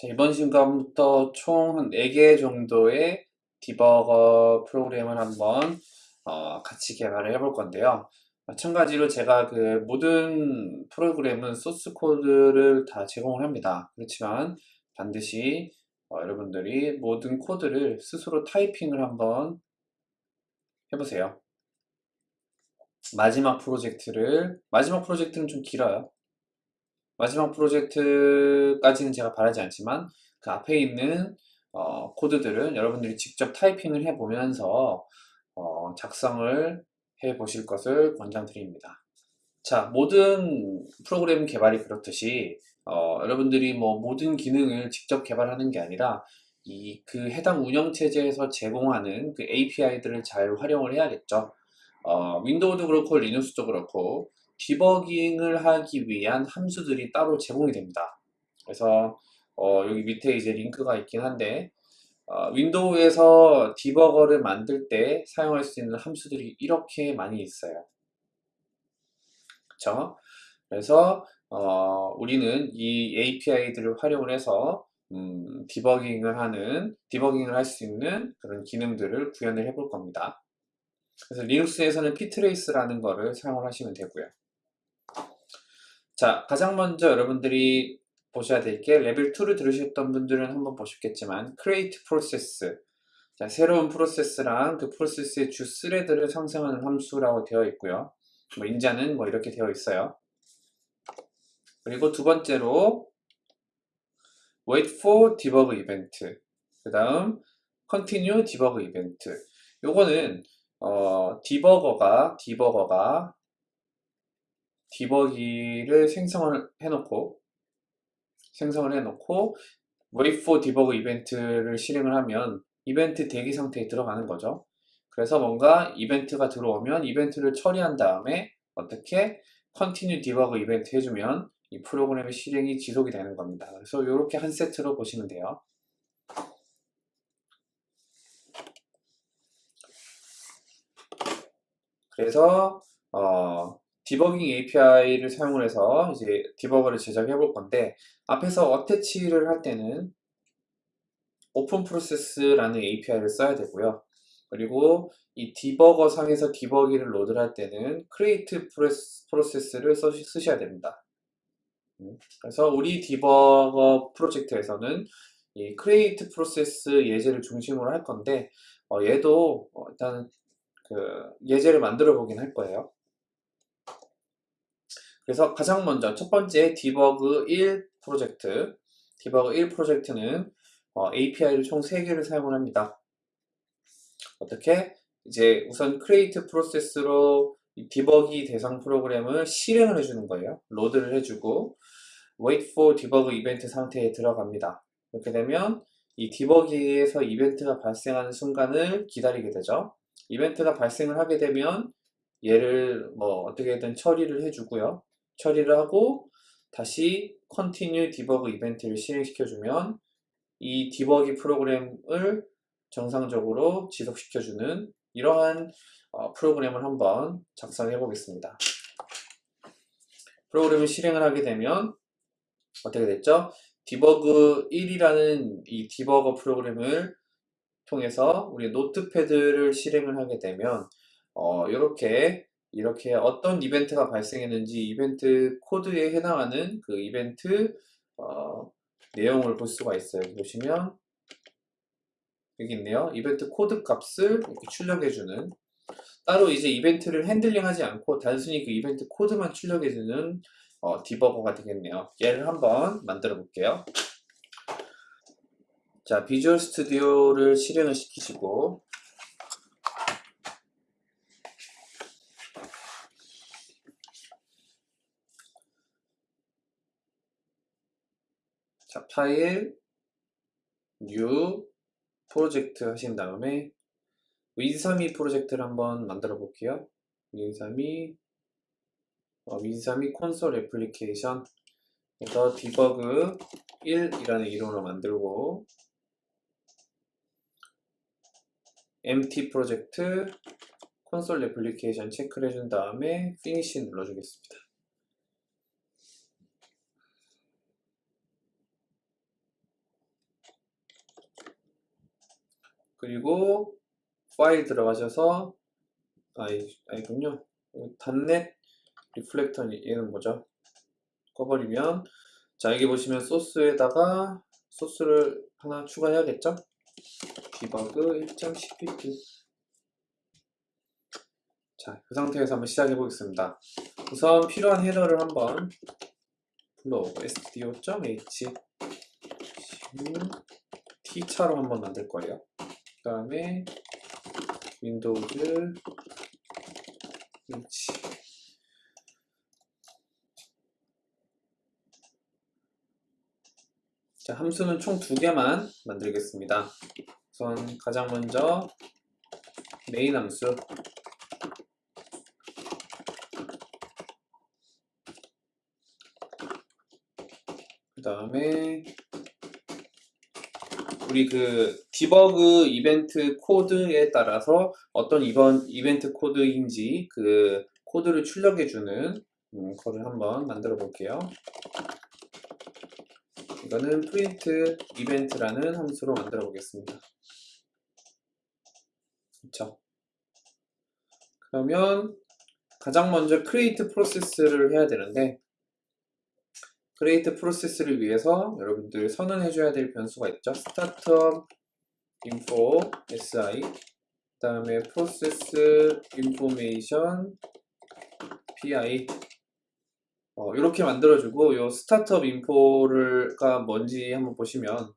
자, 이번 시간부터 총 한 4개 정도의 디버거 프로그램을 한번 어, 같이 개발을 해볼 건데요. 마찬가지로 제가 그 모든 프로그램은 소스 코드를 다 제공을 합니다. 그렇지만 반드시 어, 여러분들이 모든 코드를 스스로 타이핑을 한번 해보세요. 마지막 프로젝트를 마지막 프로젝트는 좀 길어요. 마지막 프로젝트까지는 제가 바라지 않지만 그 앞에 있는 어, 코드들은 여러분들이 직접 타이핑을 해보면서 어, 작성을 해 보실 것을 권장드립니다. 자, 모든 프로그램 개발이 그렇듯이 어, 여러분들이 뭐 모든 기능을 직접 개발하는 게 아니라 이 그 해당 운영체제에서 제공하는 그 API들을 잘 활용을 해야겠죠. 어, 윈도우도 그렇고 리눅스도 그렇고 디버깅을 하기 위한 함수들이 따로 제공이 됩니다. 그래서 어, 여기 밑에 이제 링크가 있긴 한데 어, 윈도우에서 디버거를 만들 때 사용할 수 있는 함수들이 이렇게 많이 있어요. 그쵸? 그래서 어, 우리는 이 API들을 활용을 해서 음, 디버깅을 하는 디버깅을 할 수 있는 그런 기능들을 구현을 해볼 겁니다. 그래서 Linux에서는 ptrace라는 거를 사용을 하시면 되고요. 자, 가장 먼저 여러분들이 보셔야 될 게 레벨 2를 들으셨던 분들은 한번 보셨겠지만 create process 자, 새로운 프로세스랑 그 프로세스의 주 thread를 생성하는 함수라고 되어 있고요. 뭐 인자는 뭐 이렇게 되어 있어요. 그리고 두 번째로 wait for debug event 그 다음 continue debug event 요거는 어, 디버거가 디버거가 디버기를 생성을 해놓고 생성을 해놓고 wait for debug 이벤트를 실행을 하면 이벤트 대기 상태에 들어가는 거죠. 그래서 뭔가 이벤트가 들어오면 이벤트를 처리한 다음에 어떻게 continue debug 이벤트 해주면 이 프로그램의 실행이 지속이 되는 겁니다. 그래서 이렇게 한 세트로 보시면 돼요. 그래서 어, 디버깅 API를 사용을 해서 이제 디버거를 제작해 볼 건데 앞에서 attach를 할 때는 open process라는 API를 써야 되고요. 그리고 이 디버거 상에서 debuggee를 load를 할 때는 create process를 쓰셔야 됩니다. 음, 그래서 우리 디버거 프로젝트에서는 이 create process 예제를 중심으로 할 건데 어 얘도 어 일단 그 예제를 만들어 보긴 할 거예요. 그래서 가장 먼저 첫 번째 debug 1 프로젝트 debug 1 프로젝트는 어, API를 총 3개를 사용을 합니다. 어떻게? 이제 우선 create 프로세스로 디버기 대상 프로그램을 실행을 해주는 거예요. load를 해주고 wait for debug event 상태에 들어갑니다. 이렇게 되면 이 디버기에서 이벤트가 발생하는 순간을 기다리게 되죠. 이벤트가 발생을 하게 되면 얘를 뭐 어떻게든 처리를 해주고요. 처리를 하고 다시 continue debug 이벤트를 실행시켜주면 이 디버기 프로그램을 정상적으로 지속시켜주는 이러한 어, 프로그램을 한번 작성해 보겠습니다. 프로그램을 실행을 하게 되면 어떻게 됐죠? Debug 1이라는 이 디버거 프로그램을 통해서 우리 Notepad를 실행을 하게 되면 어, 이렇게 이렇게 어떤 이벤트가 발생했는지 이벤트 코드에 해당하는 그 이벤트 어, 내용을 볼 수가 있어요. 보시면 여기 있네요. 이벤트 코드 값을 이렇게 출력해주는 따로 이제 이벤트를 핸들링하지 않고 단순히 그 이벤트 코드만 출력해주는 어, 디버거가 되겠네요. 얘를 한번 만들어 볼게요. 자, Visual Studio를 실행을 시키시고 자, 파일, New, 프로젝트 하신 다음에 Win32 프로젝트를 한번 만들어 볼게요. Win32 어, Win32 Console Application 그래서 Debug 1이라는 이름으로 만들고 Empty Project Console Application 체크를 해준 다음에 Finish 눌러주겠습니다. 그리고 파일 들어가셔서 아이, 아이군요. 닷넷 Reflector 얘는 뭐죠? 꺼버리면 자 여기 보시면 소스에다가 소스를 하나 추가해야겠죠? Debug 1.cpp 자, 그 상태에서 한번 시작해 보겠습니다. 우선 필요한 헤더를 한번 불러오고 stdio.h tchar로 한번 만들 거예요. 그 다음에 Windows h 자, 함수는 총 두 개만 만들겠습니다. 우선 가장 먼저 메인 함수 그 다음에 우리 그 디버그 이벤트 코드에 따라서 어떤 이번 이벤트 코드인지 그 코드를 출력해주는 음, 거를 한번 만들어 볼게요. 이거는 Print Event라는 함수로 만들어 보겠습니다. 그렇죠? 그러면 가장 먼저 create process를 해야 되는데 create 프로세스를 위해서 여러분들 선언해 줘야 될 변수가 있죠. startup info si 그 다음에 process information pi 어, 이렇게 만들어주고 요 스타트업 인포가 뭔지 한번 보시면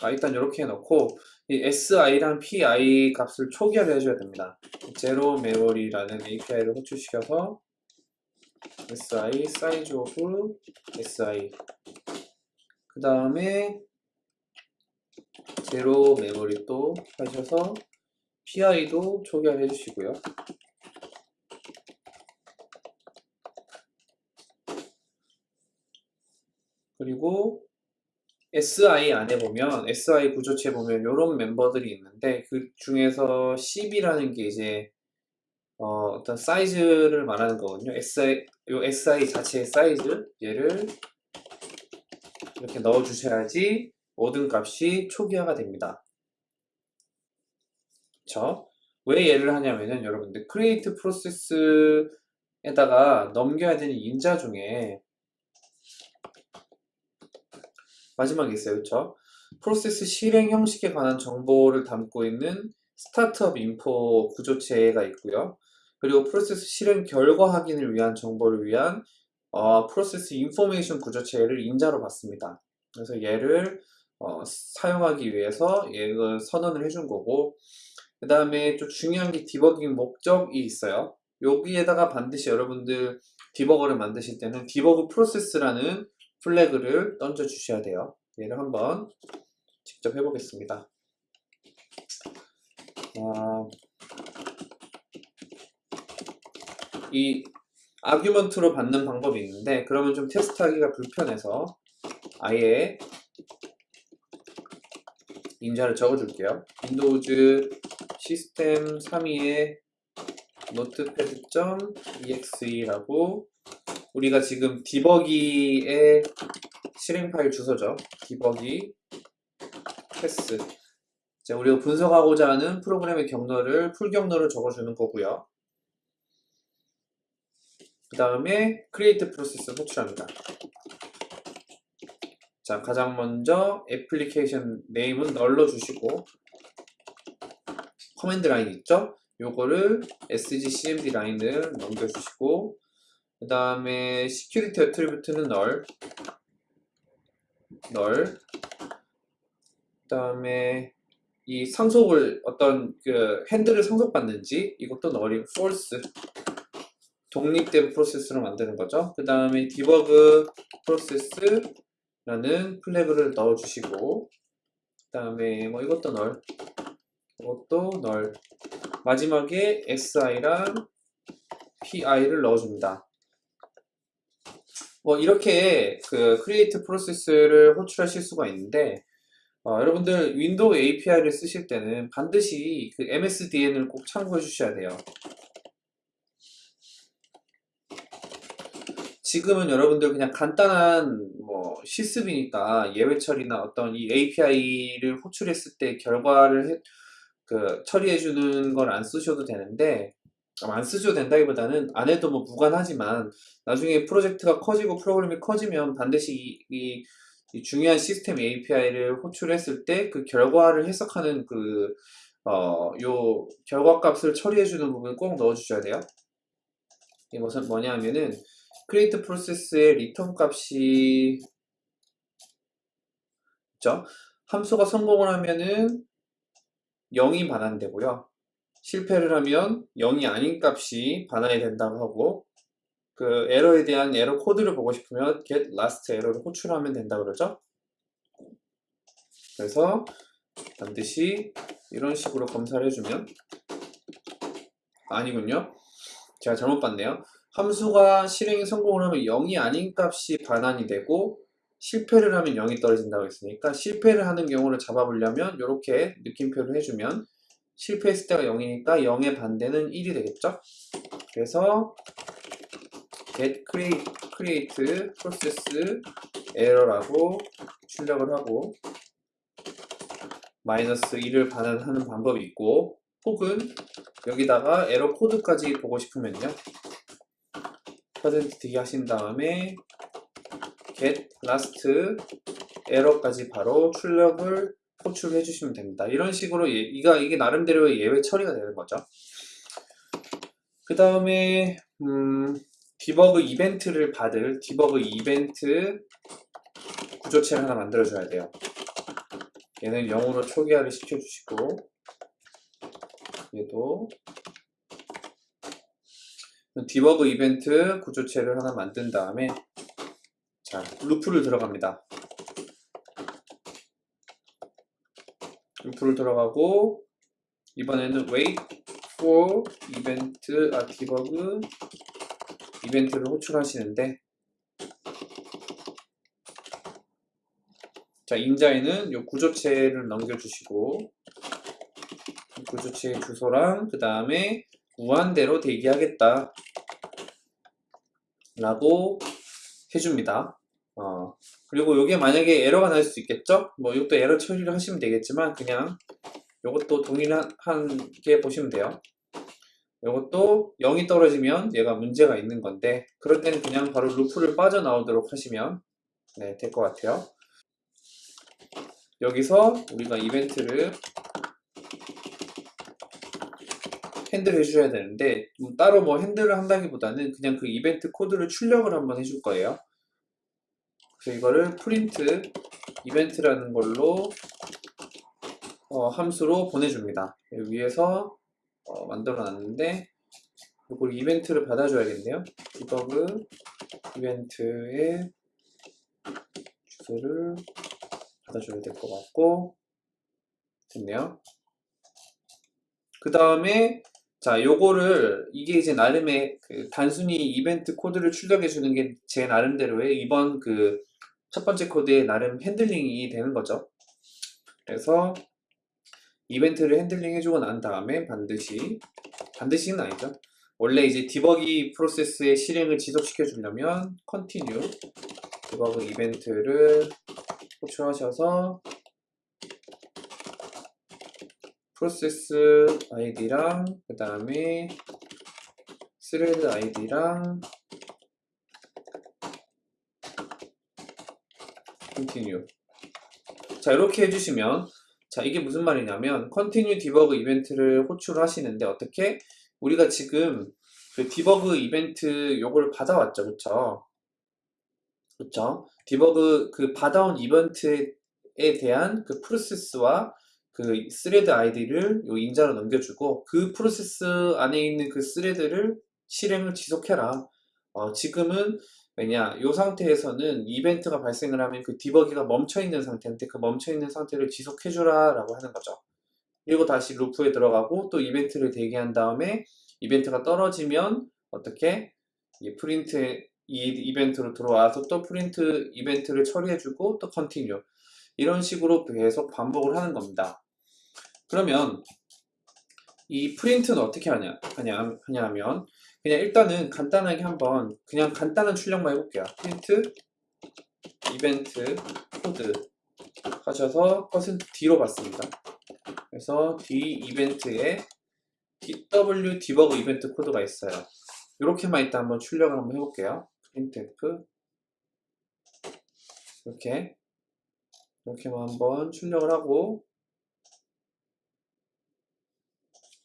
아, 일단 이렇게 해놓고 이 si랑 pi 값을 초기화를 해줘야 됩니다. 제로 메모리라는 API를 호출시켜서 si size of si 그 다음에 제로 메모리 또 하셔서 pi도 초기화를 해주시고요. 그리고 SI 안에 보면 SI 구조체 보면 이런 멤버들이 있는데 그 중에서 10이라는 게 이제 어, 떤 사이즈를 말하는 거거든요. SI 요 SI 자체의 사이즈 얘를 이렇게 넣어 주셔야지 모든 값이 초기화가 됩니다. 그쵸? 왜 얘를 하냐면은 여러분들 create 프로세스에다가 넘겨야 되는 인자 중에 마지막에 있어요. 그쵸? 프로세스 실행 형식에 관한 정보를 담고 있는 스타트업 인포 구조체가 있고요. 그리고 프로세스 실행 결과 확인을 위한 정보를 위한 어, Process Information 구조체를 인자로 받습니다. 그래서 얘를 어, 사용하기 위해서 얘를 선언을 해준 거고 그 다음에 또 중요한 게 디버깅 목적이 있어요. 여기에다가 반드시 여러분들 디버거를 만드실 때는 Debug Process라는 flag를 던져 주셔야 돼요. 얘를 한번 직접 해보겠습니다. 어, 이 argument로 받는 방법이 있는데 그러면 좀 테스트하기가 불편해서 아예 인자를 적어줄게요. Windows System32에 notepad.exe라고 우리가 지금 debuggee의 실행 파일 주소죠. debuggee path. 자, 우리가 분석하고자 하는 프로그램의 경로를 full 경로를 적어주는 거고요. 그 다음에 create process 호출합니다. 자, 가장 먼저 Application Name은 null로 주시고 Command Line 있죠? 요거를 szCmdLine을 넘겨주시고 그 다음에 security attribute는 널, 널, 그 다음에 이 상속을 어떤 그 핸들을 상속받는지 이것도 널이 false 독립된 프로세스로 만드는 거죠. 그 다음에 디버그 프로세스라는 플래그를 넣어 주시고 그 다음에 뭐 이것도 널 이것도 널 마지막에 si랑 pi를 넣어줍니다. 뭐 이렇게 그 create process를 호출하실 수가 있는데 어, 여러분들 윈도우 API를 쓰실 때는 반드시 그 MSDN을 꼭 참고해 주셔야 돼요. 지금은 여러분들 그냥 간단한 뭐 실습이니까 예외 처리나 어떤 이 API를 호출했을 때 결과를 해- 그 처리해 주는 걸 안 쓰셔도 되는데 아, 안 쓰셔도 된다기보다는 안 해도 뭐 무관하지만 나중에 프로젝트가 커지고 프로그램이 커지면 반드시 이, 이- 이 중요한 시스템 API를 호출했을 때 그 결과를 해석하는 그 어, 요 결과 값을 처리해 주는 부분 꼭 넣어 주셔야 돼요. 이게 무슨 뭐냐 하면은 create process의 리턴 값이 있죠? 함수가 성공을 하면은 0이 반환되고요. 실패를 하면 0이 아닌 값이 반환이 된다고 하고 그 에러에 대한 에러 코드를 보고 싶으면 get last error를 호출하면 된다 그러죠. 그래서 반드시 이런 식으로 검사를 해주면 아니군요. 제가 잘못 봤네요. 함수가 실행이 성공을 하면 0이 아닌 값이 반환이 되고 실패를 하면 0이 떨어진다고 했으니까 실패를 하는 경우를 잡아보려면 이렇게 느낌표를 해주면 실패했을 때가 0이니까 0의 반대는 1이 되겠죠? 그래서 get create, process error라고 출력을 하고 마이너스 1을 반환하는 방법이 있고 혹은 여기다가 에러 코드까지 보고 싶으면요 퍼센트 D 하신 다음에 get last 에러까지 바로 출력을 호출해 주시면 됩니다. 이런 식으로 예, 이가 이게 나름대로의 예외 처리가 되는 거죠. 그 다음에 음, 디버그 이벤트를 받을 디버그 이벤트 구조체를 하나 만들어 줘야 돼요. 얘는 0으로 초기화를 시켜주시고 얘도 Debug Event 구조체를 하나 만든 다음에 자 루프를 들어갑니다. 루프를 들어가고 이번에는 wait for event 아 Debug Event를 호출하시는데 자 인자에는 요 구조체를 넘겨주시고 이 구조체의 주소랑 그 다음에 무한대로 대기하겠다 라고 해줍니다. 어, 그리고 이게 만약에 에러가 날 수 있겠죠? 뭐 이것도 에러 처리를 하시면 되겠지만 그냥 이것도 동일하게 보시면 돼요. 이것도 0이 떨어지면 얘가 문제가 있는 건데 그럴 때는 그냥 바로 루프를 빠져나오도록 하시면 네, 될 것 같아요. 여기서 우리가 이벤트를 핸들 해주셔야 되는데 음, 따로 뭐 핸들을 한다기보다는 그냥 그 이벤트 코드를 출력을 한번 해줄 거예요. 그래서 이거를 프린트 이벤트라는 걸로 어, 함수로 보내줍니다. 위에서 어, 만들어 놨는데 이걸 이벤트를 받아줘야겠네요. 디버그 이벤트의 주소를 받아줘야 될 것 같고 됐네요. 그 다음에 자 요거를 이게 이제 나름의 그 단순히 이벤트 코드를 출력해 주는 게 제 나름대로의 이번 그 첫 번째 코드의 나름 핸들링이 되는 거죠. 그래서 이벤트를 핸들링 해주고 난 다음에 반드시 반드시는 아니죠. 원래 이제 debuggee 프로세스의 실행을 지속시켜 주려면 continue debug event를 호출하셔서 프로세스 아이디랑 그 다음에 thread 아이디랑 continue. 자 이렇게 해주시면 자 이게 무슨 말이냐면 continue debug event를 호출하시는데 어떻게? 우리가 지금 그 debug 이벤트 요걸 받아왔죠. 그쵸? 그쵸? debug 그 받아온 이벤트에 대한 그 프로세스와 그 thread 아이디를 요 인자로 넘겨주고 그 프로세스 안에 있는 그 thread를 실행을 지속해라. 어, 지금은 왜냐 이 상태에서는 이벤트가 발생을 하면 그 debuggee가 멈춰 있는 상태인데 그 멈춰 있는 상태를 지속해 주라 라고 하는 거죠. 그리고 다시 루프에 들어가고 또 이벤트를 대기한 다음에 이벤트가 떨어지면 어떻게? 이 프린트 이 event로 들어와서 또 print event를 처리해주고 또 continue 이런 식으로 계속 반복을 하는 겁니다. 그러면 이 print는 어떻게 하냐, 하냐, 하냐 하면 그냥 일단은 간단하게 한번 그냥 간단한 출력만 해볼게요. print event 코드 하셔서 퍼센트 D로 받습니다. 그래서 D 이벤트에 DW 디버그 이벤트 코드가 있어요. 이렇게만 일단 한번 출력을 한번 해볼게요. printf 이렇게 이렇게만 한번 출력을 하고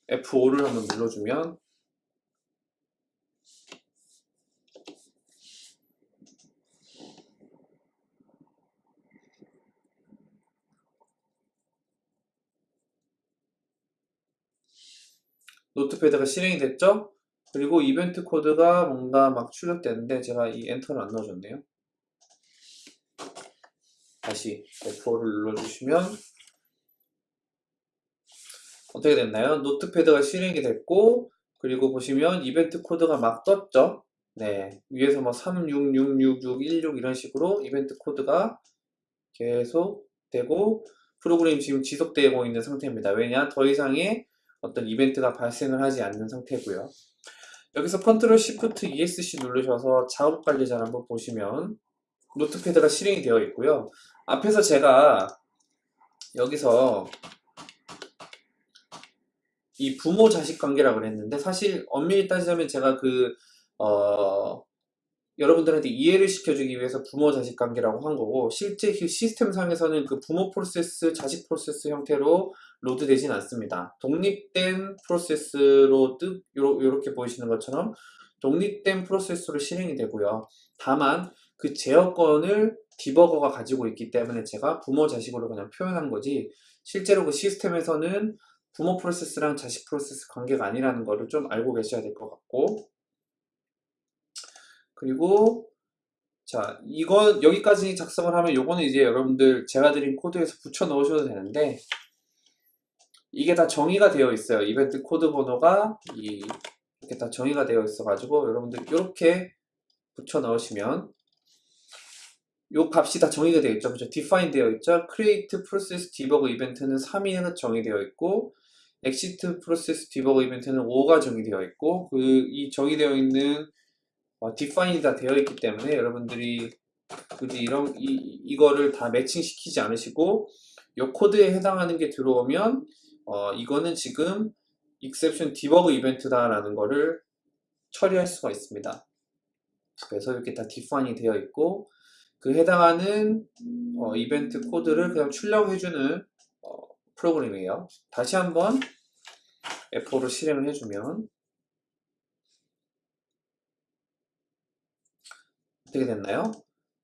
F5를 한번 눌러주면 Notepad가 실행이 됐죠? 그리고 이벤트 코드가 뭔가 막 출력되는데 제가 이 엔터를 안 넣어줬네요. 다시 F4를 눌러주시면 어떻게 됐나요? Notepad가 실행이 됐고 그리고 보시면 이벤트 코드가 막 떴죠? 네, 위에서 뭐366616 이런 식으로 이벤트 코드가 계속 되고 프로그램이 지금 지속되고 있는 상태입니다. 왜냐? 더 이상의 어떤 이벤트가 발생을 하지 않는 상태고요. 여기서 control shift ESC 누르셔서 작업 관리자를 한번 보시면 Notepad가 실행이 되어 있고요. 앞에서 제가 여기서 이 부모 자식 관계라고 그랬는데 사실 엄밀히 따지자면 제가 그 어, 여러분들한테 이해를 시켜주기 위해서 부모 자식 관계라고 한 거고 실제 그 시스템 상에서는 그 부모 프로세스 자식 프로세스 형태로 load 되진 않습니다. 독립된 프로세스로 뜻 요렇게 보이시는 것처럼 독립된 프로세스로 실행이 되고요. 다만 그 제어권을 debugger가 가지고 있기 때문에 제가 부모 자식으로 그냥 표현한 거지 실제로 그 시스템에서는 부모 프로세스랑 자식 프로세스 관계가 아니라는 거를 좀 알고 계셔야 될 것 같고. 그리고 자 이거 여기까지 작성을 하면 요거는 이제 여러분들 제가 드린 코드에서 붙여 넣으셔도 되는데 이게 다 정의가 되어 있어요. 이벤트 코드 번호가 이 이렇게 다 정의가 되어 있어 가지고 여러분들 이렇게 붙여 넣으시면 요 값이 다 정의가 되어 있죠. 그죠? Define 되어 있죠. Create process debug event는 3이 정의되어 있고 exit process debug event는 5가 정의되어 있고 그 이 정의되어 있는 어, define이 다 되어 있기 때문에 여러분들이 굳이 이런 이, 이거를 다 매칭시키지 않으시고 이 코드에 해당하는 게 들어오면 어, 이거는 지금 exception debug 이벤트다 라는 거를 처리할 수가 있습니다. 그래서 이렇게 다 디파인이 되어 있고 그 해당하는 어, 이벤트 코드를 그냥 출력해주는 어, 프로그램이에요. 다시 한번 F4로 실행을 해주면 어떻게 됐나요?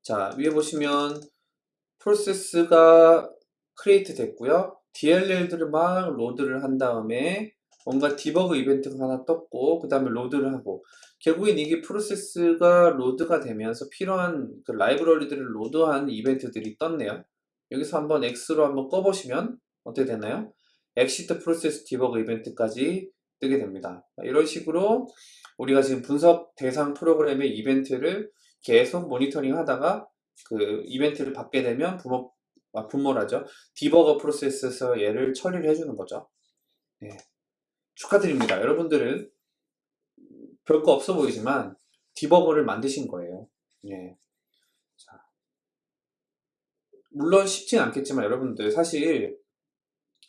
자 위에 보시면 프로세스가 create 됐고요. DLL들을 막 load를 한 다음에 뭔가 debug 이벤트가 하나 떴고 그 다음에 load를 하고 결국엔 이게 프로세스가 load가 되면서 필요한 그 라이브러리들을 load한 이벤트들이 떴네요. 여기서 한번 X로 한번 꺼보시면 어떻게 되나요? exit process debug event까지 뜨게 됩니다 이런 식으로 우리가 지금 분석 대상 프로그램의 이벤트를 계속 모니터링 하다가 그 이벤트를 받게 되면 부모, 아, 분모라죠. 디버거 프로세스에서 얘를 처리를 해주는 거죠. 네. 축하드립니다. 여러분들은 별거 없어 보이지만 디버거를 만드신 거예요. 네. 자. 물론 쉽진 않겠지만 여러분들 사실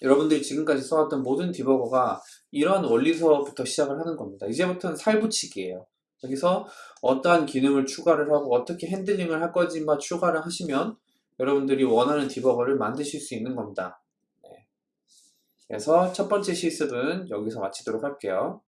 여러분들이 지금까지 써왔던 모든 디버거가 이런 원리서부터 시작을 하는 겁니다. 이제부터는 살붙이기예요. 여기서 어떠한 기능을 추가를 하고 어떻게 핸들링을 할 건지만 추가를 하시면 여러분들이 원하는 디버거를 만드실 수 있는 겁니다. 네. 그래서 첫 번째 실습은 여기서 마치도록 할게요.